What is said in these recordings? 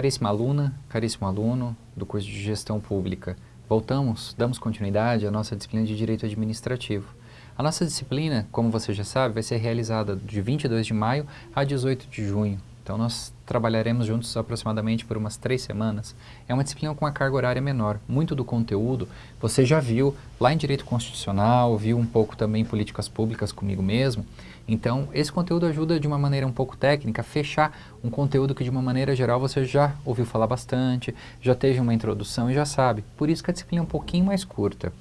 Caríssima aluna, caríssimo aluno do curso de Gestão Pública, voltamos, damos continuidade à nossa disciplina de Direito Administrativo. A nossa disciplina, como você já sabe, vai ser realizada de 22 de maio a 18 de junho. Então nós trabalharemos juntos aproximadamente por umas três semanas. É uma disciplina com uma carga horária menor. Muito do conteúdo você já viu lá em Direito Constitucional, viu um pouco também em Políticas Públicas comigo mesmo. Então esse conteúdo ajuda de uma maneira um pouco técnica a fechar um conteúdo que de uma maneira geral você já ouviu falar bastante, já teve uma introdução e já sabe. Por isso que a disciplina é um pouquinho mais curta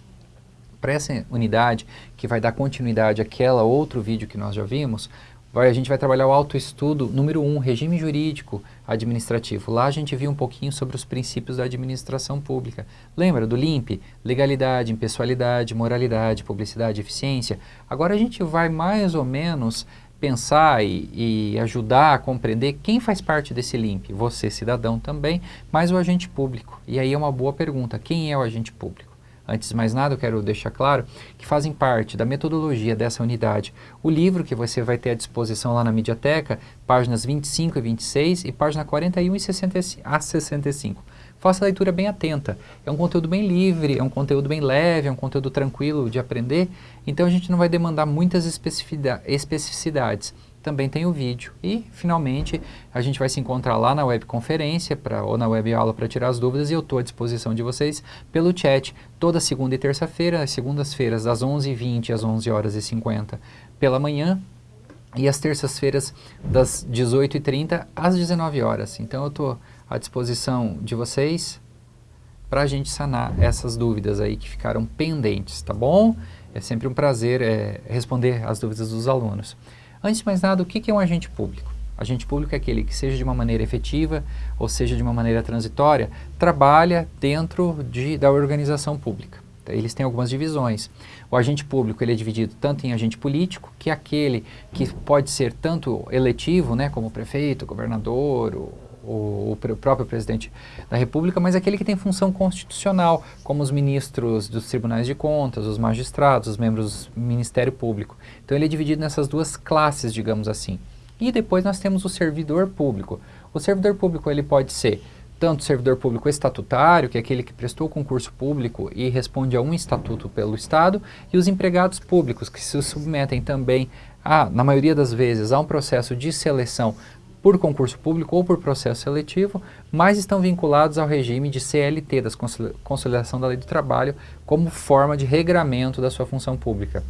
para essa unidade, que vai dar continuidade àquela outro vídeo que nós já vimos, vai, a gente vai trabalhar o autoestudo número 1, um, regime jurídico administrativo. Lá a gente viu um pouquinho sobre os princípios da administração pública. Lembra do LIMP? Legalidade, impessoalidade, moralidade, publicidade, eficiência. Agora a gente vai mais ou menos pensar e, e, ajudar a compreender quem faz parte desse LIMP. Você, cidadão também, mas o agente público. E aí é uma boa pergunta, quem é o agente público? Antes de mais nada, eu quero deixar claro que fazem parte da metodologia dessa unidade o livro que você vai ter à disposição lá na Mediateca, páginas 25 e 26 e página 41 e 60 a 65. Faça a leitura bem atenta. É um conteúdo bem livre, é um conteúdo bem leve, é um conteúdo tranquilo de aprender, então a gente não vai demandar muitas especificidades também tem o vídeo. E, finalmente, a gente vai se encontrar lá na webconferência pra, ou na web aula para tirar as dúvidas e eu estou à disposição de vocês pelo chat toda segunda e terça-feira, às segundas-feiras das 11h20 às 11 horas e 50 pela manhã e às terças-feiras das 18h30 às 19 horas. Então eu estou à disposição de vocês para a gente sanar essas dúvidas aí que ficaram pendentes, tá bom? É sempre um prazer é, responder as dúvidas dos alunos. Antes de mais nada, o que é um agente público? Agente público é aquele que, seja de uma maneira efetiva ou seja de uma maneira transitória, trabalha dentro de, da organização pública. Então, eles têm algumas divisões. O agente público ele é dividido tanto em agente político, que é aquele que pode ser tanto eletivo, né, como prefeito, governador, o, o, próprio presidente da República, mas aquele que tem função constitucional, como os ministros dos tribunais de contas, os magistrados, os membros do Ministério Público. Então ele é dividido nessas duas classes, digamos assim. E depois nós temos o servidor público. O servidor público ele pode ser tanto servidor público estatutário, que é aquele que prestou concurso público e responde a um estatuto pelo Estado, e os empregados públicos, que se submetem também, a, na maioria das vezes, a um processo de seleção por concurso público ou por processo seletivo, mas estão vinculados ao regime de CLT, da Consolidação da Lei do Trabalho, como forma de regramento da sua função pública.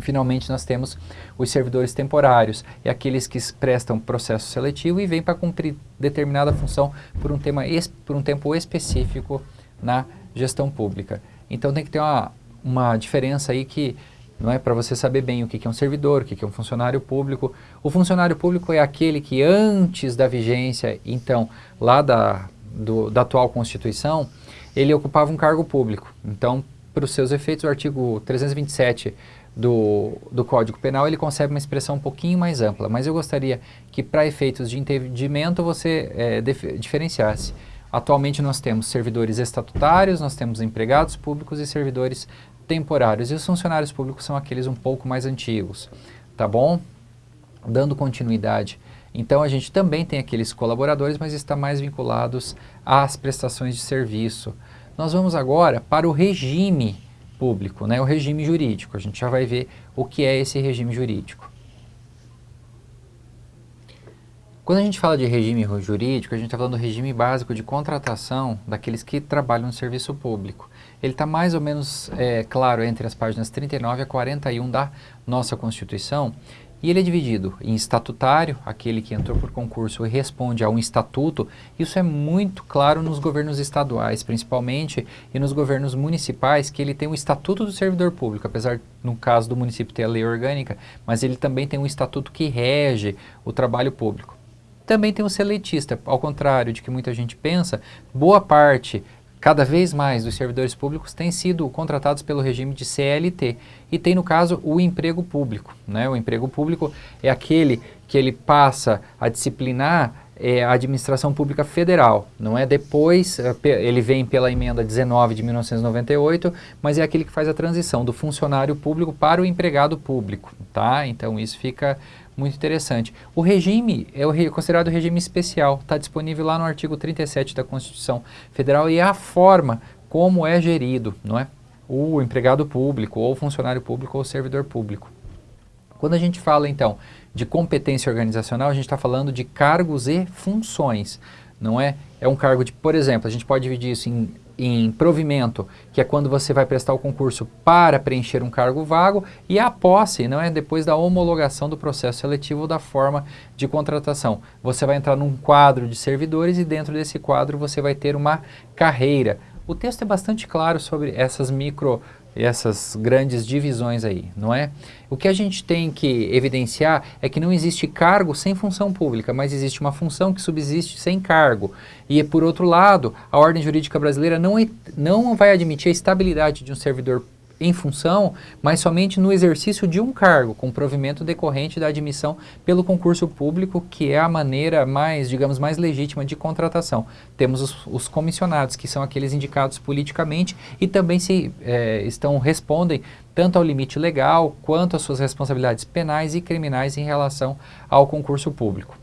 Finalmente, nós temos os servidores temporários, é aqueles que prestam processo seletivo e vêm para cumprir determinada função por um, tema, por um tempo específico na gestão pública. Então tem que ter uma, uma diferença aí que não é para você saber bem o que é um servidor, o que é um funcionário público. O funcionário público é aquele que antes da vigência, então, lá da, do, da atual Constituição, ele ocupava um cargo público. Então, para os seus efeitos, o artigo 327 do, do Código Penal, ele concebe uma expressão um pouquinho mais ampla, mas eu gostaria que para efeitos de entendimento você é, diferenciasse. Atualmente nós temos servidores estatutários, nós temos empregados públicos e servidores temporários. E os funcionários públicos são aqueles um pouco mais antigos, tá bom? Dando continuidade. Então a gente também tem aqueles colaboradores, mas está mais vinculados às prestações de serviço. Nós vamos agora para o regime público, né? o regime jurídico. A gente já vai ver o que é esse regime jurídico. Quando a gente fala de regime jurídico, a gente está falando do regime básico de contratação daqueles que trabalham no serviço público. Ele está mais ou menos é, claro entre as páginas 39 a 41 da nossa Constituição e ele é dividido em estatutário, aquele que entrou por concurso e responde a um estatuto. Isso é muito claro nos governos estaduais, principalmente, e nos governos municipais, que ele tem o estatuto do servidor público, apesar, no caso do município, ter a lei orgânica, mas ele também tem um estatuto que rege o trabalho público. Também tem o seletista, ao contrário de que muita gente pensa, boa parte, cada vez mais, dos servidores públicos têm sido contratados pelo regime de CLT e tem, no caso, o emprego público. Né? O emprego público é aquele que ele passa a disciplinar é a administração pública federal, não é depois, é, ele vem pela emenda 19 de 1998, mas é aquele que faz a transição do funcionário público para o empregado público, tá? Então isso fica muito interessante. O regime é considerado regime especial, está disponível lá no artigo 37 da Constituição Federal e é a forma como é gerido, não é? O empregado público, ou funcionário público, ou servidor público. Quando a gente fala, então, de competência organizacional, a gente está falando de cargos e funções, não é? É um cargo de, por exemplo, a gente pode dividir isso em, em provimento, que é quando você vai prestar o concurso para preencher um cargo vago, e a posse, não é? Depois da homologação do processo seletivo da forma de contratação. Você vai entrar num quadro de servidores e dentro desse quadro você vai ter uma carreira. O texto é bastante claro sobre essas micro essas grandes divisões aí, não é? O que a gente tem que evidenciar é que não existe cargo sem função pública, mas existe uma função que subsiste sem cargo. E, por outro lado, a ordem jurídica brasileira não, não vai admitir a estabilidade de um servidor em função, mas somente no exercício de um cargo, com provimento decorrente da admissão pelo concurso público, que é a maneira mais, digamos, mais legítima de contratação. Temos os, os comissionados, que são aqueles indicados politicamente e também se é, estão, respondem tanto ao limite legal quanto às suas responsabilidades penais e criminais em relação ao concurso público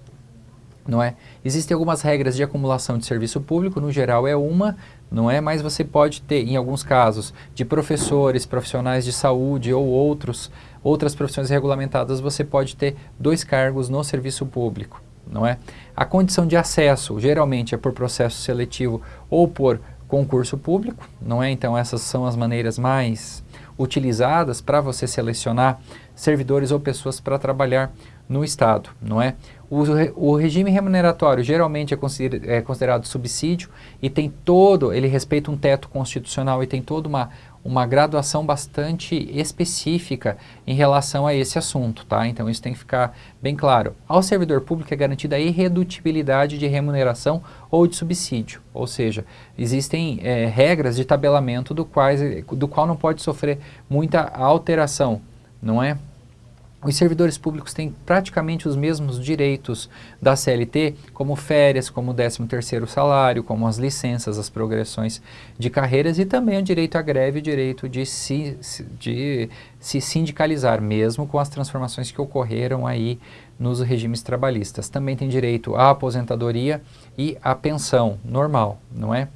não é? Existem algumas regras de acumulação de serviço público, no geral é uma, não é? Mas você pode ter, em alguns casos, de professores, profissionais de saúde ou outros, outras profissões regulamentadas, você pode ter dois cargos no serviço público, não é? A condição de acesso, geralmente, é por processo seletivo ou por concurso público, não é? Então essas são as maneiras mais utilizadas para você selecionar servidores ou pessoas para trabalhar no Estado, não é? O, o regime remuneratório geralmente é, consider, é, considerado subsídio e tem todo, ele respeita um teto constitucional e tem toda uma, uma graduação bastante específica em relação a esse assunto, tá? Então isso tem que ficar bem claro. Ao servidor público é garantida a irredutibilidade de remuneração ou de subsídio, ou seja, existem é, regras de tabelamento do, quais, do qual não pode sofrer muita alteração, não é? Os servidores públicos têm praticamente os mesmos direitos da CLT, como férias, como o 13º salário, como as licenças, as progressões de carreiras e também o direito à greve, o direito de se, de se sindicalizar, mesmo com as transformações que ocorreram aí nos regimes trabalhistas. Também tem direito à aposentadoria e à pensão normal, não é?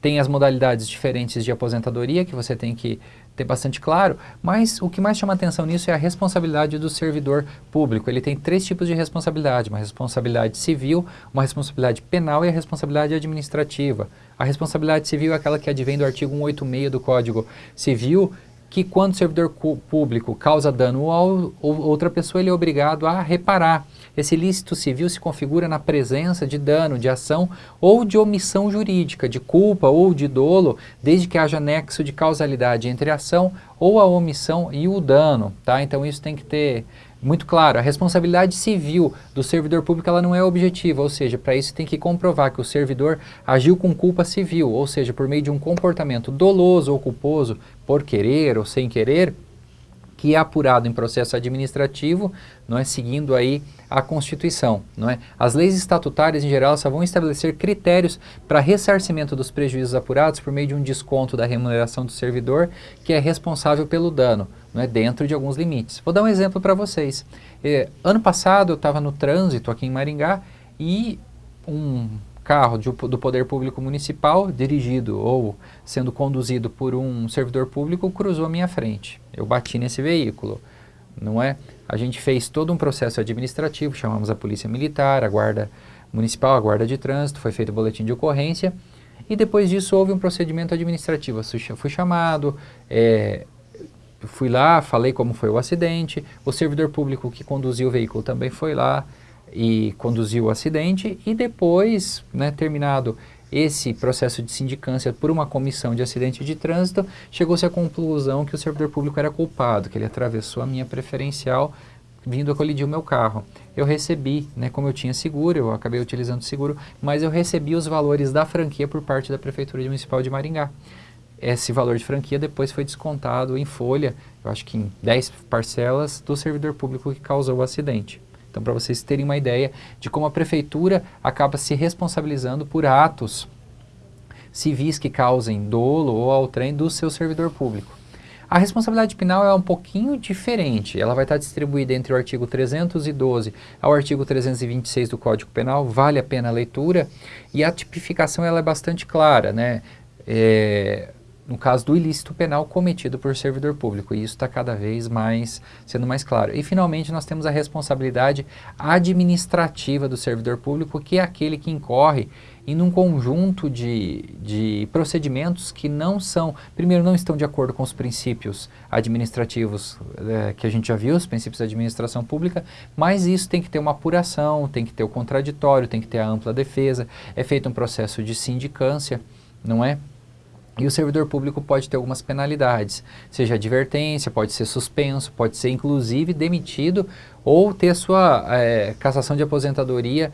Tem as modalidades diferentes de aposentadoria que você tem que ter bastante claro, mas o que mais chama atenção nisso é a responsabilidade do servidor público. Ele tem três tipos de responsabilidade, uma responsabilidade civil, uma responsabilidade penal e a responsabilidade administrativa. A responsabilidade civil é aquela que advém do artigo 186 do Código Civil, que quando o servidor público causa dano a outra pessoa, ele é obrigado a reparar. Esse ilícito civil se configura na presença de dano, de ação ou de omissão jurídica, de culpa ou de dolo, desde que haja nexo de causalidade entre a ação ou a omissão e o dano. Tá? Então isso tem que ter muito claro. A responsabilidade civil do servidor público ela não é objetiva, ou seja, para isso tem que comprovar que o servidor agiu com culpa civil, ou seja, por meio de um comportamento doloso ou culposo, por querer ou sem querer, que é apurado em processo administrativo, não é seguindo aí a Constituição, não é? As leis estatutárias em geral só vão estabelecer critérios para ressarcimento dos prejuízos apurados por meio de um desconto da remuneração do servidor que é responsável pelo dano, não é? Dentro de alguns limites. Vou dar um exemplo para vocês. Eh, ano passado eu estava no trânsito aqui em Maringá e um carro de, do poder público municipal, dirigido ou sendo conduzido por um servidor público, cruzou a minha frente. Eu bati nesse veículo, não é? A gente fez todo um processo administrativo, chamamos a polícia militar, a guarda municipal, a guarda de trânsito, foi feito o boletim de ocorrência e depois disso houve um procedimento administrativo. Eu fui chamado, é, fui lá, falei como foi o acidente, o servidor público que conduziu o veículo também foi lá, e conduziu o acidente e depois, né, terminado esse processo de sindicância por uma comissão de acidente de trânsito, chegou-se à conclusão que o servidor público era culpado, que ele atravessou a minha preferencial vindo a colidir o meu carro. Eu recebi, né, como eu tinha seguro, eu acabei utilizando seguro, mas eu recebi os valores da franquia por parte da Prefeitura Municipal de Maringá. Esse valor de franquia depois foi descontado em folha, eu acho que em 10 parcelas, do servidor público que causou o acidente. Então, para vocês terem uma ideia de como a prefeitura acaba se responsabilizando por atos civis que causem dolo ou ao trem do seu servidor público. A responsabilidade penal é um pouquinho diferente, ela vai estar distribuída entre o artigo 312 ao artigo 326 do Código Penal, vale a pena a leitura, e a tipificação ela é bastante clara, né? É, no caso do ilícito penal cometido por servidor público, e isso está cada vez mais sendo mais claro. E finalmente nós temos a responsabilidade administrativa do servidor público, que é aquele que incorre em um conjunto de, de procedimentos que não são, primeiro não estão de acordo com os princípios administrativos é, que a gente já viu, os princípios da administração pública, mas isso tem que ter uma apuração, tem que ter o contraditório, tem que ter a ampla defesa, é feito um processo de sindicância, não é? E o servidor público pode ter algumas penalidades, seja advertência, pode ser suspenso, pode ser inclusive demitido ou ter sua é, cassação de aposentadoria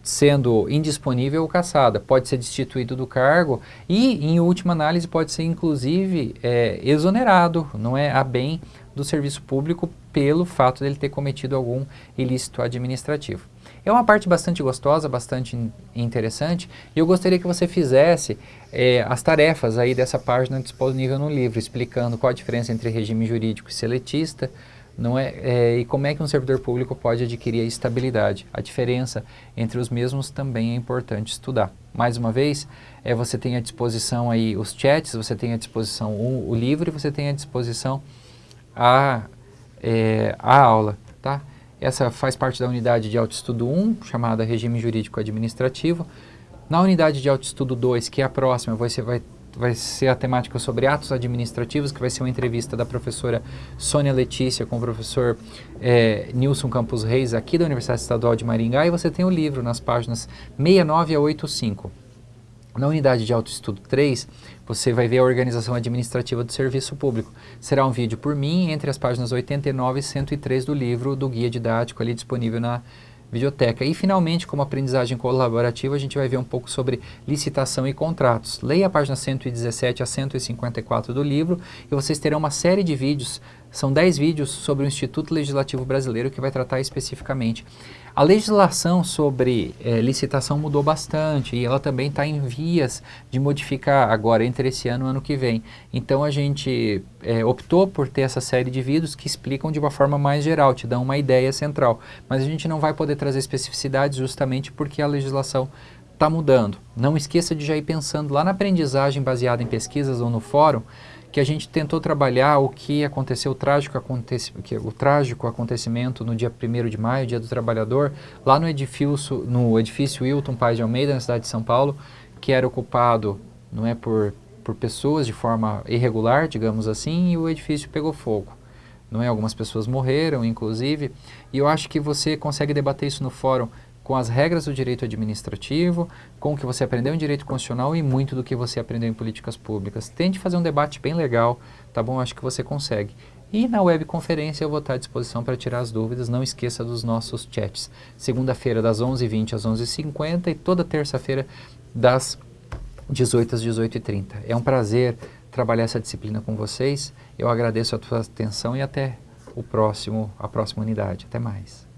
sendo indisponível ou cassada. Pode ser destituído do cargo e, em última análise, pode ser inclusive é, exonerado, não é, a bem do serviço público pelo fato dele ter cometido algum ilícito administrativo. É uma parte bastante gostosa, bastante interessante, e eu gostaria que você fizesse é, as tarefas aí dessa página disponível no livro, explicando qual a diferença entre regime jurídico e seletista, não é, é, e como é que um servidor público pode adquirir a estabilidade. A diferença entre os mesmos também é importante estudar. Mais uma vez, é, você tem à disposição aí os chats, você tem à disposição o, o livro e você tem à disposição a, é, a aula, tá? Essa faz parte da unidade de autoestudo 1, chamada Regime Jurídico Administrativo. Na unidade de autoestudo 2, que é a próxima, você vai, vai ser a temática sobre atos administrativos, que vai ser uma entrevista da professora Sônia Letícia com o professor é, Nilson Campos Reis, aqui da Universidade Estadual de Maringá, e você tem o livro nas páginas 69 a 85. Na unidade de autoestudo 3, você vai ver a organização administrativa do serviço público. Será um vídeo por mim entre as páginas 89 e 103 do livro do guia didático ali disponível na videoteca. E finalmente, como aprendizagem colaborativa, a gente vai ver um pouco sobre licitação e contratos. Leia a página 117 a 154 do livro e vocês terão uma série de vídeos, são 10 vídeos sobre o Instituto Legislativo Brasileiro que vai tratar especificamente a legislação sobre é, licitação mudou bastante e ela também está em vias de modificar agora entre esse ano e ano que vem. Então a gente é, optou por ter essa série de vídeos que explicam de uma forma mais geral, te dão uma ideia central. Mas a gente não vai poder trazer especificidades justamente porque a legislação está mudando. Não esqueça de já ir pensando lá na aprendizagem baseada em pesquisas ou no fórum, que a gente tentou trabalhar o que aconteceu, o trágico, aconteci o trágico acontecimento no dia 1 de maio, dia do trabalhador, lá no edifício, no edifício Wilton Paz de Almeida, na cidade de São Paulo, que era ocupado não é, por, por pessoas de forma irregular, digamos assim, e o edifício pegou fogo. Não é? Algumas pessoas morreram, inclusive, e eu acho que você consegue debater isso no fórum com as regras do direito administrativo, com o que você aprendeu em direito constitucional e muito do que você aprendeu em políticas públicas. Tente fazer um debate bem legal, tá bom? Acho que você consegue. E na webconferência eu vou estar à disposição para tirar as dúvidas. Não esqueça dos nossos chats. Segunda-feira das 11h20 às 11h50 e toda terça-feira das 18 às 18h30. É um prazer trabalhar essa disciplina com vocês. Eu agradeço a tua atenção e até o próximo, a próxima unidade. Até mais.